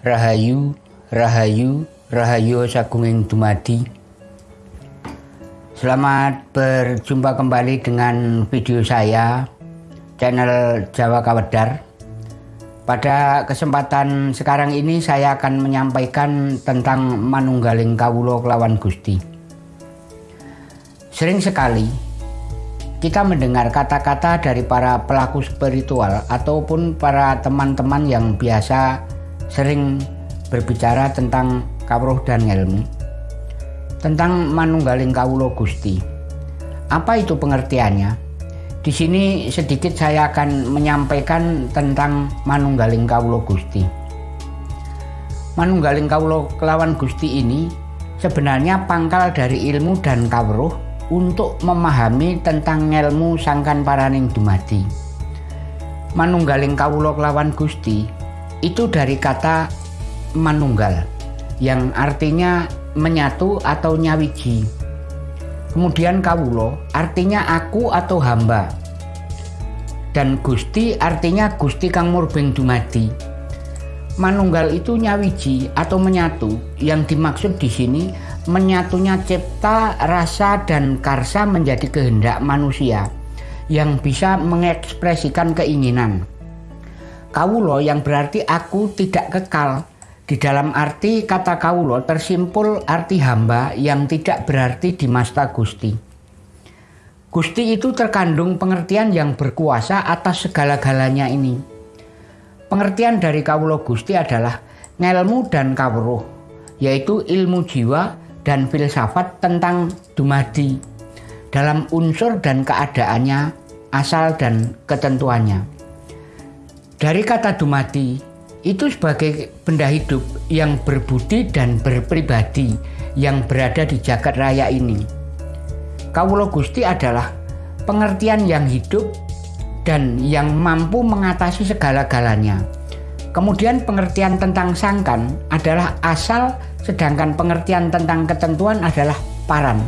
Rahayu, Rahayu, Rahayu Sagunging Dumadi. Selamat berjumpa kembali dengan video saya, channel Jawa Kawedar. Pada kesempatan sekarang ini saya akan menyampaikan tentang Manunggaling Kawulo Kelawan Gusti. Sering sekali kita mendengar kata-kata dari para pelaku spiritual ataupun para teman-teman yang biasa sering berbicara tentang kawruh dan ilmu tentang manunggaling kawulo Gusti. Apa itu pengertiannya? Di sini sedikit saya akan menyampaikan tentang manunggaling kawulo Gusti. Manunggaling kawulo kelawan Gusti ini sebenarnya pangkal dari ilmu dan kawruh untuk memahami tentang ilmu sangkan paraning dumadi. Manunggaling kawulo kelawan Gusti itu dari kata manunggal yang artinya menyatu atau nyawiji. Kemudian kawulo artinya aku atau hamba. Dan Gusti artinya Gusti Kang Murbeng Dumadi. Manunggal itu nyawiji atau menyatu. Yang dimaksud di sini menyatunya cipta, rasa dan karsa menjadi kehendak manusia yang bisa mengekspresikan keinginan. Kawulo yang berarti aku tidak kekal. Di dalam arti kata kawulo tersimpul arti hamba yang tidak berarti di masta Gusti. Gusti itu terkandung pengertian yang berkuasa atas segala-galanya ini. Pengertian dari kawulo Gusti adalah ngelmu dan kawruh, yaitu ilmu jiwa dan filsafat tentang dumadi dalam unsur dan keadaannya, asal dan ketentuannya. Dari kata dumadi itu sebagai benda hidup yang berbudi dan berpribadi yang berada di jagat raya ini. Kawulo Gusti adalah pengertian yang hidup dan yang mampu mengatasi segala-galanya. Kemudian pengertian tentang sangkan adalah asal sedangkan pengertian tentang ketentuan adalah paran.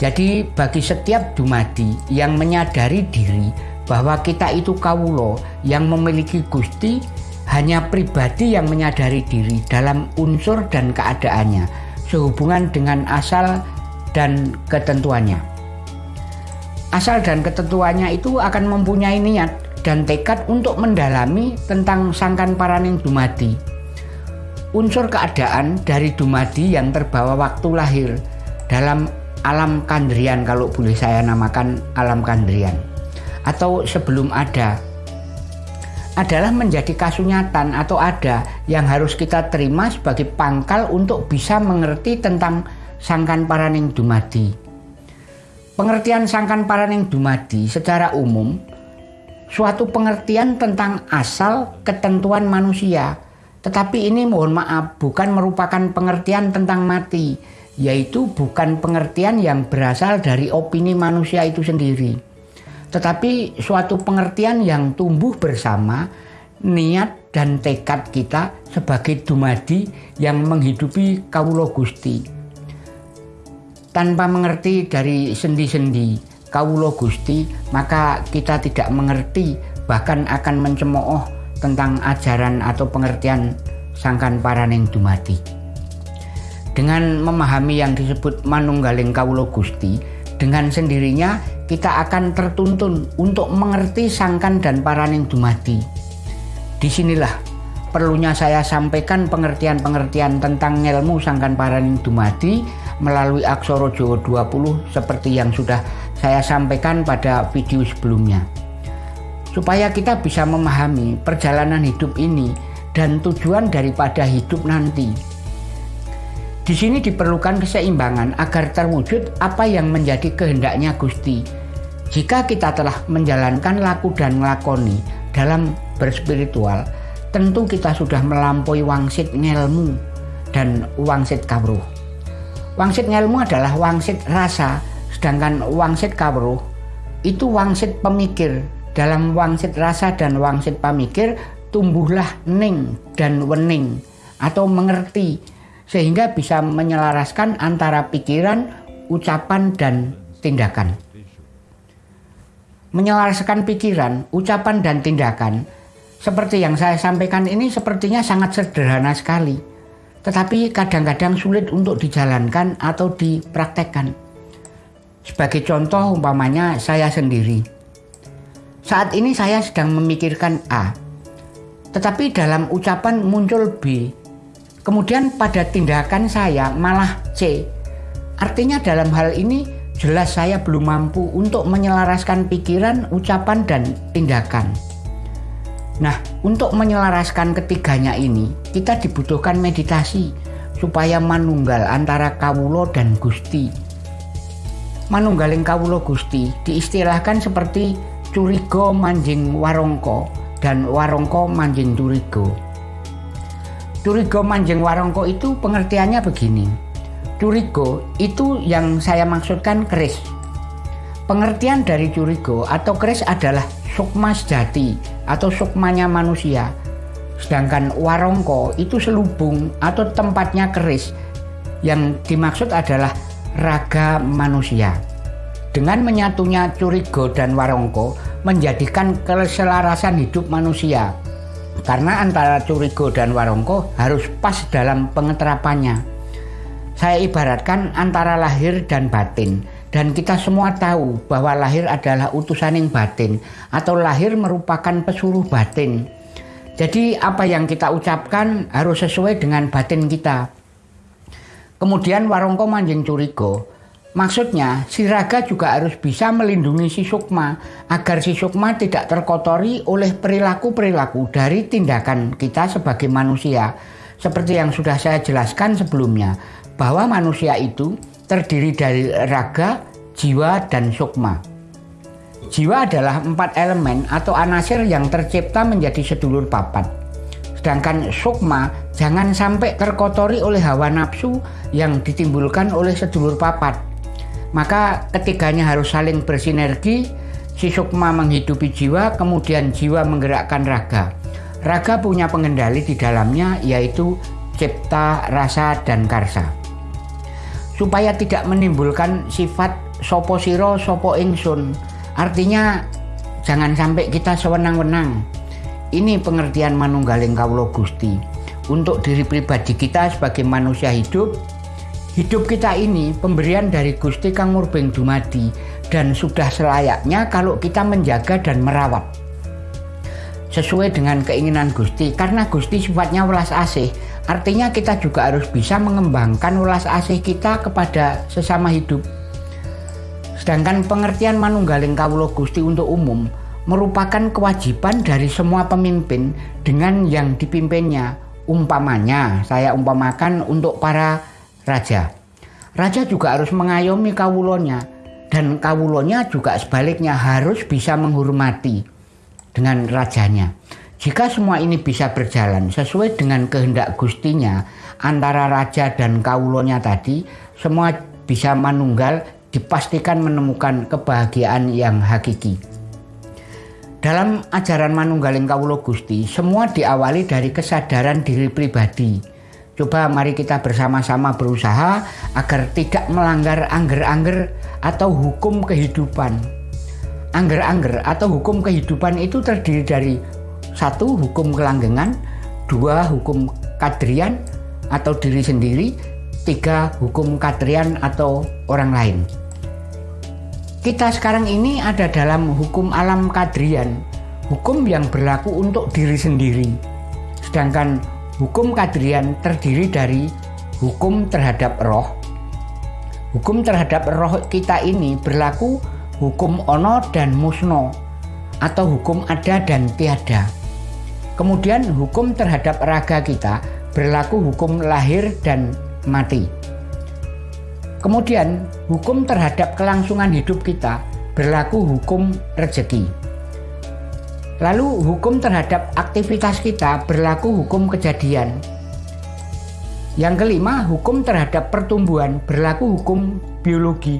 Jadi bagi setiap dumadi yang menyadari diri bahwa kita itu kawulo yang memiliki Gusti hanya pribadi yang menyadari diri dalam unsur dan keadaannya sehubungan dengan asal dan ketentuannya. Asal dan ketentuannya itu akan mempunyai niat dan tekad untuk mendalami tentang sangkan paraning dumadi. Unsur keadaan dari dumadi yang terbawa waktu lahir dalam alam kandrian kalau boleh saya namakan alam kandrian atau sebelum ada adalah menjadi kasunyatan atau ada yang harus kita terima sebagai pangkal untuk bisa mengerti tentang sangkan paraning dumadi. Pengertian sangkan paraning dumadi secara umum suatu pengertian tentang asal ketentuan manusia. Tetapi ini mohon maaf bukan merupakan pengertian tentang mati, yaitu bukan pengertian yang berasal dari opini manusia itu sendiri tetapi suatu pengertian yang tumbuh bersama niat dan tekad kita sebagai dumadi yang menghidupi kawulo Gusti. Tanpa mengerti dari sendi-sendi kawulo Gusti, maka kita tidak mengerti bahkan akan mencemooh tentang ajaran atau pengertian sangkan paraning dumadi. Dengan memahami yang disebut manunggaling kawulo Gusti, dengan sendirinya kita akan tertuntun untuk mengerti sangkan dan paraning dumadi. Di sinilah perlunya saya sampaikan pengertian-pengertian tentang ilmu sangkan paraning dumadi melalui Aksoro Jawa 20 seperti yang sudah saya sampaikan pada video sebelumnya. Supaya kita bisa memahami perjalanan hidup ini dan tujuan daripada hidup nanti. Di sini diperlukan keseimbangan agar terwujud apa yang menjadi kehendaknya Gusti jika kita telah menjalankan laku dan ngelakoni dalam berspiritual, tentu kita sudah melampaui wangsit ngelmu dan wangsit kawruh. Wangsit ngelmu adalah wangsit rasa, sedangkan wangsit kawruh itu wangsit pemikir. Dalam wangsit rasa dan wangsit pemikir tumbuhlah ning dan wening atau mengerti sehingga bisa menyelaraskan antara pikiran, ucapan, dan tindakan menyelaraskan pikiran, ucapan dan tindakan Seperti yang saya sampaikan ini sepertinya sangat sederhana sekali, tetapi kadang-kadang sulit untuk dijalankan atau dipraktekkan. Sebagai contoh umpamanya saya sendiri. Saat ini saya sedang memikirkan A, tetapi dalam ucapan muncul B. Kemudian pada tindakan saya malah C. Artinya dalam hal ini jelas saya belum mampu untuk menyelaraskan pikiran, ucapan, dan tindakan. Nah, untuk menyelaraskan ketiganya ini, kita dibutuhkan meditasi supaya manunggal antara kawulo dan gusti. Manunggaling kawulo gusti diistilahkan seperti curigo manjing warongko dan warongko manjing curigo. Curigo manjing warongko itu pengertiannya begini. Curigo itu yang saya maksudkan keris. Pengertian dari curigo atau keris adalah sukma sejati atau sukmanya manusia. Sedangkan warongko itu selubung atau tempatnya keris yang dimaksud adalah raga manusia. Dengan menyatunya curigo dan warongko menjadikan keselarasan hidup manusia. Karena antara curigo dan warongko harus pas dalam pengeterapannya. Saya ibaratkan antara lahir dan batin dan kita semua tahu bahwa lahir adalah utusan yang batin atau lahir merupakan pesuruh batin. Jadi apa yang kita ucapkan harus sesuai dengan batin kita. Kemudian warongko manjing curigo. Maksudnya si raga juga harus bisa melindungi si sukma agar si sukma tidak terkotori oleh perilaku-perilaku dari tindakan kita sebagai manusia. Seperti yang sudah saya jelaskan sebelumnya bahwa manusia itu terdiri dari raga, jiwa, dan sukma. Jiwa adalah empat elemen atau anasir yang tercipta menjadi sedulur papat. Sedangkan sukma jangan sampai terkotori oleh hawa nafsu yang ditimbulkan oleh sedulur papat. Maka ketiganya harus saling bersinergi, si sukma menghidupi jiwa, kemudian jiwa menggerakkan raga. Raga punya pengendali di dalamnya yaitu cipta, rasa, dan karsa supaya tidak menimbulkan sifat sopo siro sopo ingsun. Artinya jangan sampai kita sewenang-wenang. Ini pengertian manunggaling kaulo gusti. Untuk diri pribadi kita sebagai manusia hidup hidup kita ini pemberian dari Gusti Kang Murbeng Dumadi. Dan sudah selayaknya kalau kita menjaga dan merawat. Sesuai dengan keinginan Gusti karena Gusti sifatnya welas asih Artinya kita juga harus bisa mengembangkan ulas asih kita kepada sesama hidup. Sedangkan pengertian manunggaling kawulo Gusti untuk umum merupakan kewajiban dari semua pemimpin dengan yang dipimpinnya. Umpamanya, saya umpamakan untuk para raja. Raja juga harus mengayomi kawulonya dan kawulonya juga sebaliknya harus bisa menghormati dengan rajanya. Jika semua ini bisa berjalan sesuai dengan kehendak gustinya antara raja dan kaulonya tadi, semua bisa manunggal dipastikan menemukan kebahagiaan yang hakiki. Dalam ajaran manunggaling kaulo gusti, semua diawali dari kesadaran diri pribadi. Coba mari kita bersama-sama berusaha agar tidak melanggar angger-angger atau hukum kehidupan. Angger-angger atau hukum kehidupan itu terdiri dari satu, hukum kelanggengan. Dua, hukum kadrian atau diri sendiri. Tiga, hukum kadrian atau orang lain. Kita sekarang ini ada dalam hukum alam kadrian. Hukum yang berlaku untuk diri sendiri. Sedangkan hukum kadrian terdiri dari hukum terhadap roh. Hukum terhadap roh kita ini berlaku hukum ono dan musno atau hukum ada dan tiada. Kemudian hukum terhadap raga kita berlaku hukum lahir dan mati. Kemudian hukum terhadap kelangsungan hidup kita berlaku hukum rezeki. Lalu hukum terhadap aktivitas kita berlaku hukum kejadian. Yang kelima, hukum terhadap pertumbuhan berlaku hukum biologi.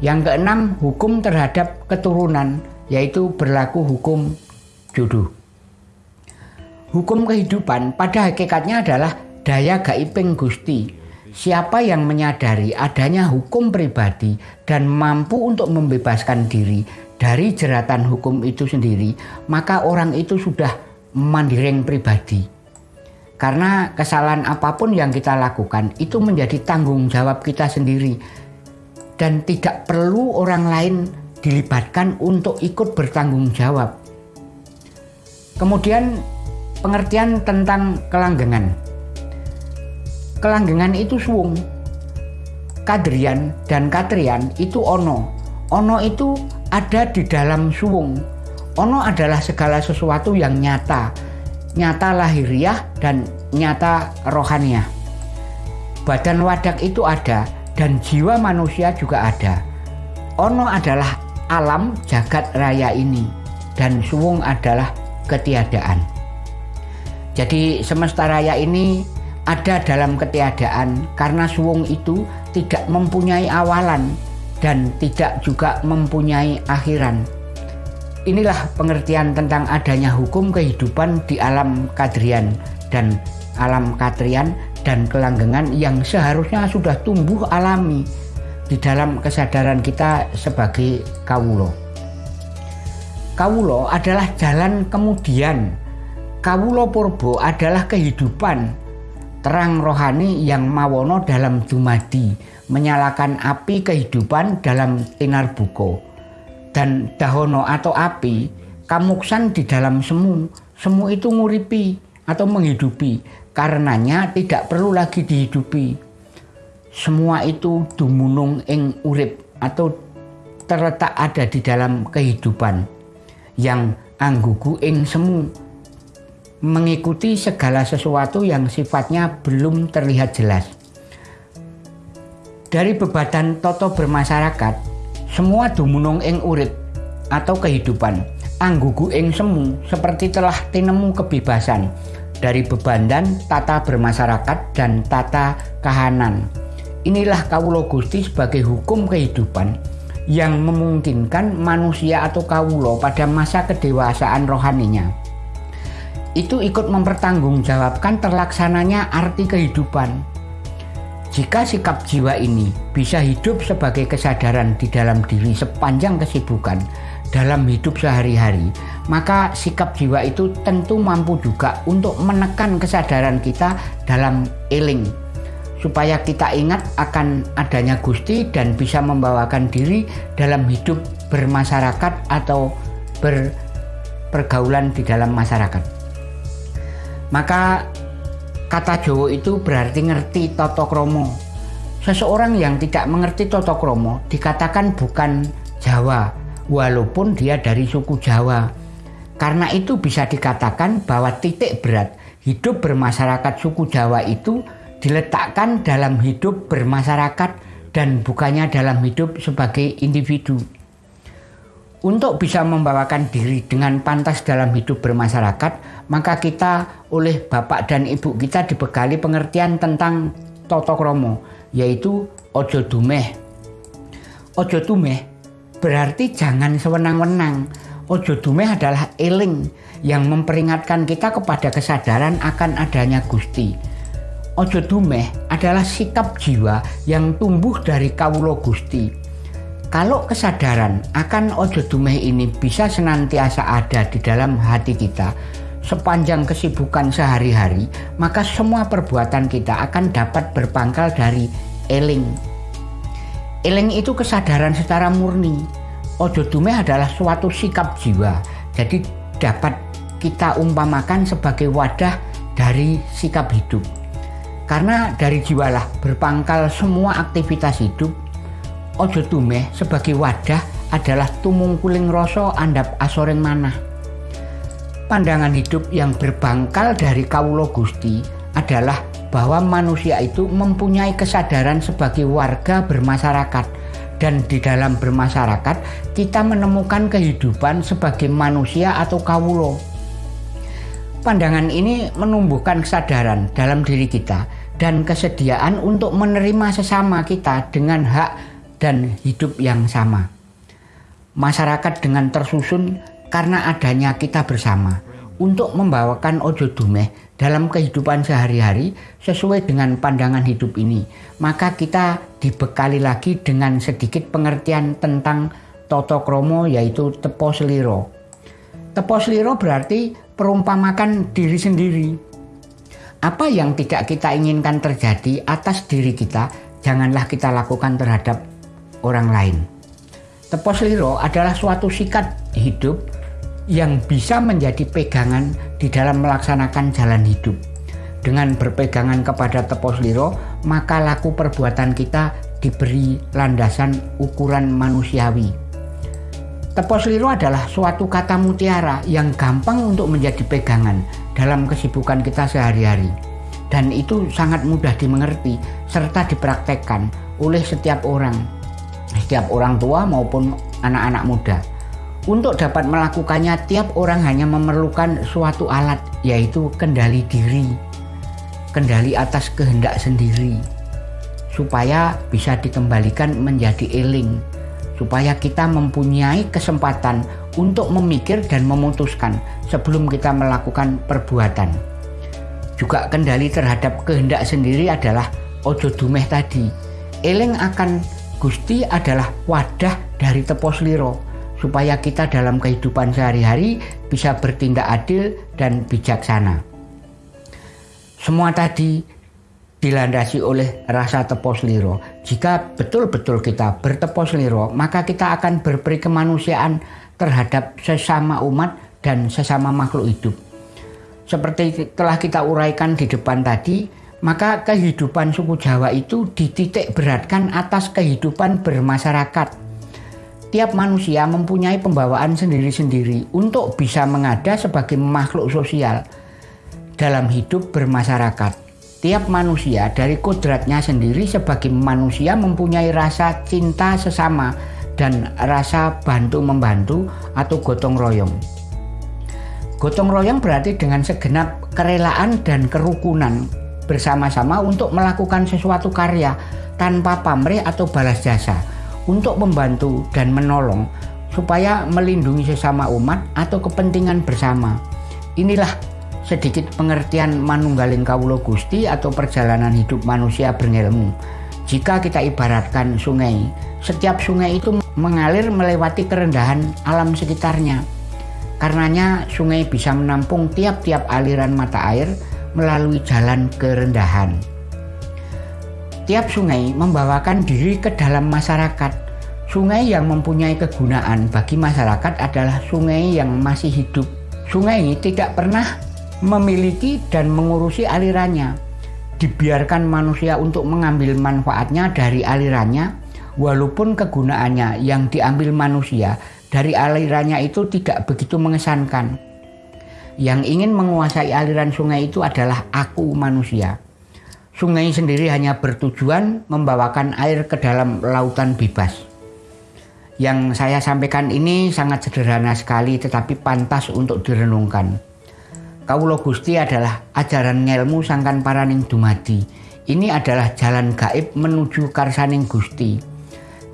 Yang keenam, hukum terhadap keturunan yaitu berlaku hukum jodoh. Hukum kehidupan pada hakikatnya adalah daya gaiping Gusti. Siapa yang menyadari adanya hukum pribadi dan mampu untuk membebaskan diri dari jeratan hukum itu sendiri, maka orang itu sudah mandiring pribadi. Karena kesalahan apa pun yang kita lakukan itu menjadi tanggung jawab kita sendiri dan tidak perlu orang lain dilibatkan untuk ikut bertanggung jawab. Kemudian pengertian tentang kelanggengan. Kelanggengan itu suwung. Kadrian dan katrian itu ono. Ono itu ada di dalam suwung. Ono adalah segala sesuatu yang nyata, nyata lahiriah dan nyata rohaniah. Badan wadak itu ada dan jiwa manusia juga ada. Ono adalah alam jagat raya ini dan suwung adalah ketiadaan. Jadi semesta raya ini ada dalam ketiadaan karena suwung itu tidak mempunyai awalan dan tidak juga mempunyai akhiran. Inilah pengertian tentang adanya hukum kehidupan di alam kadrian dan alam katrian dan kelanggengan yang seharusnya sudah tumbuh alami di dalam kesadaran kita sebagai kawulo. Kawulo adalah jalan kemudian. Kawulo purbo adalah kehidupan terang rohani yang mawono dalam dumadi, menyalakan api kehidupan dalam tinar buko dan dahono atau api kamuksan di dalam semu. Semu itu nguripi atau menghidupi. Karenanya tidak perlu lagi dihidupi. Semua itu dumunung ing urip atau terletak ada di dalam kehidupan yang anggugu ing semu mengikuti segala sesuatu yang sifatnya belum terlihat jelas. Dari bebatan toto bermasyarakat, semua dumunung ing urip atau kehidupan anggugu ing semu seperti telah tinemu kebebasan dari beban dan tata bermasyarakat dan tata kahanan. Inilah kawulo Gusti sebagai hukum kehidupan yang memungkinkan manusia atau kawulo pada masa kedewasaan rohaninya itu ikut mempertanggungjawabkan terlaksananya arti kehidupan jika sikap jiwa ini bisa hidup sebagai kesadaran di dalam diri sepanjang kesibukan dalam hidup sehari-hari, maka sikap jiwa itu tentu mampu juga untuk menekan kesadaran kita dalam eling supaya kita ingat akan adanya Gusti dan bisa membawakan diri dalam hidup bermasyarakat atau berpergaulan di dalam masyarakat. Maka Kata Jowo itu berarti ngerti toto kromo. Seseorang yang tidak mengerti toto kromo dikatakan bukan Jawa, walaupun dia dari suku Jawa. Karena itu bisa dikatakan bahwa titik berat hidup bermasyarakat suku Jawa itu diletakkan dalam hidup bermasyarakat dan bukannya dalam hidup sebagai individu. Untuk bisa membawakan diri dengan pantas dalam hidup bermasyarakat, maka kita oleh bapak dan ibu kita dibekali pengertian tentang toto kromo, yaitu ojo dumeh. Ojo dumeh berarti jangan sewenang-wenang. Ojo dumeh adalah eling yang memperingatkan kita kepada kesadaran akan adanya Gusti. Ojo dumeh adalah sikap jiwa yang tumbuh dari kawulo Gusti kalau kesadaran akan ojo dumeh ini bisa senantiasa ada di dalam hati kita sepanjang kesibukan sehari-hari, maka semua perbuatan kita akan dapat berpangkal dari eling. Eling itu kesadaran secara murni. Ojo dumeh adalah suatu sikap jiwa, jadi dapat kita umpamakan sebagai wadah dari sikap hidup. Karena dari jiwalah berpangkal semua aktivitas hidup Ojo tumeh sebagai wadah adalah tumungkuling rasa andap asoring manah. Pandangan hidup yang berbangkal dari Kawulo Gusti adalah bahwa manusia itu mempunyai kesadaran sebagai warga bermasyarakat dan di dalam bermasyarakat kita menemukan kehidupan sebagai manusia atau kawulo. Pandangan ini menumbuhkan kesadaran dalam diri kita dan kesediaan untuk menerima sesama kita dengan hak dan hidup yang sama. Masyarakat dengan tersusun karena adanya kita bersama untuk membawakan ojo dumeh dalam kehidupan sehari-hari sesuai dengan pandangan hidup ini. Maka kita dibekali lagi dengan sedikit pengertian tentang toto kromo yaitu tepo seliro. Tepo seliro berarti memperumpamakan diri sendiri. Apa yang tidak kita inginkan terjadi atas diri kita, janganlah kita lakukan terhadap orang lain. Tepos liro adalah suatu sikat hidup yang bisa menjadi pegangan di dalam melaksanakan jalan hidup. Dengan berpegangan kepada tepos liro, maka laku perbuatan kita diberi landasan ukuran manusiawi Tepos liru adalah suatu kata mutiara yang gampang untuk menjadi pegangan dalam kesibukan kita sehari-hari. Dan itu sangat mudah dimengerti serta dipraktekkan oleh setiap orang, setiap orang tua maupun anak-anak muda. Untuk dapat melakukannya, tiap orang hanya memerlukan suatu alat, yaitu kendali diri, kendali atas kehendak sendiri, supaya bisa dikembalikan menjadi eling, supaya kita mempunyai kesempatan untuk memikir dan memutuskan sebelum kita melakukan perbuatan. Juga kendali terhadap kehendak sendiri adalah ojo dumeh tadi. Eling akan Gusti adalah wadah dari tepos liro supaya kita dalam kehidupan sehari-hari bisa bertindak adil dan bijaksana. Semua tadi dilandasi oleh rasa tepos liro. Jika betul-betul kita bertepos liro, maka kita akan berperi kemanusiaan terhadap sesama umat dan sesama makhluk hidup. Seperti telah kita uraikan di depan tadi, maka kehidupan suku Jawa itu dititik beratkan atas kehidupan bermasyarakat. Tiap manusia mempunyai pembawaan sendiri-sendiri untuk bisa mengada sebagai makhluk sosial dalam hidup bermasyarakat. Tiap manusia dari kodratnya sendiri sebagai manusia mempunyai rasa cinta sesama dan rasa bantu-membantu atau gotong royong. Gotong royong berarti dengan segenap kerelaan dan kerukunan bersama-sama untuk melakukan sesuatu karya tanpa pamrih atau balas jasa untuk membantu dan menolong supaya melindungi sesama umat atau kepentingan bersama. Inilah sedikit pengertian manunggaling kawulo gusti atau perjalanan hidup manusia berilmu. Jika kita ibaratkan sungai, setiap sungai itu mengalir melewati kerendahan alam sekitarnya. Karenanya sungai bisa menampung tiap-tiap aliran mata air melalui jalan kerendahan. Tiap sungai membawakan diri ke dalam masyarakat. Sungai yang mempunyai kegunaan bagi masyarakat adalah sungai yang masih hidup. Sungai tidak pernah memiliki dan mengurusi alirannya. Dibiarkan manusia untuk mengambil manfaatnya dari alirannya, walaupun kegunaannya yang diambil manusia dari alirannya itu tidak begitu mengesankan. Yang ingin menguasai aliran sungai itu adalah aku manusia. Sungai sendiri hanya bertujuan membawakan air ke dalam lautan bebas. Yang saya sampaikan ini sangat sederhana sekali tetapi pantas untuk direnungkan. Kawulo Gusti adalah ajaran ngelmu sangkan paraning dumadi. Ini adalah jalan gaib menuju karsaning Gusti.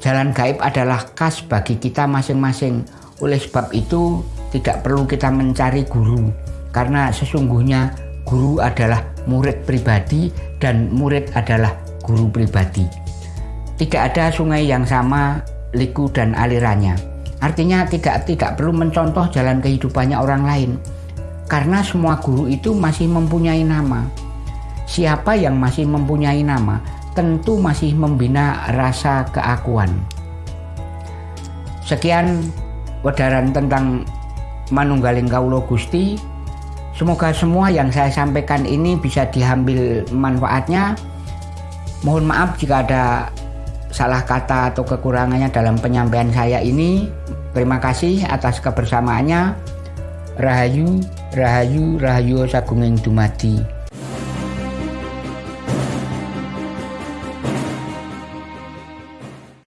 Jalan gaib adalah khas bagi kita masing-masing. Oleh sebab itu tidak perlu kita mencari guru. Karena sesungguhnya guru adalah murid pribadi dan murid adalah guru pribadi. Tidak ada sungai yang sama liku dan alirannya. Artinya tidak tidak perlu mencontoh jalan kehidupannya orang lain karena semua guru itu masih mempunyai nama. Siapa yang masih mempunyai nama tentu masih membina rasa keakuan. Sekian wedaran tentang Manunggaling Kaulo Gusti. Semoga semua yang saya sampaikan ini bisa diambil manfaatnya. Mohon maaf jika ada salah kata atau kekurangannya dalam penyampaian saya ini. Terima kasih atas kebersamaannya. Rahayu Rahayu Rahayu Sagunging Dumadi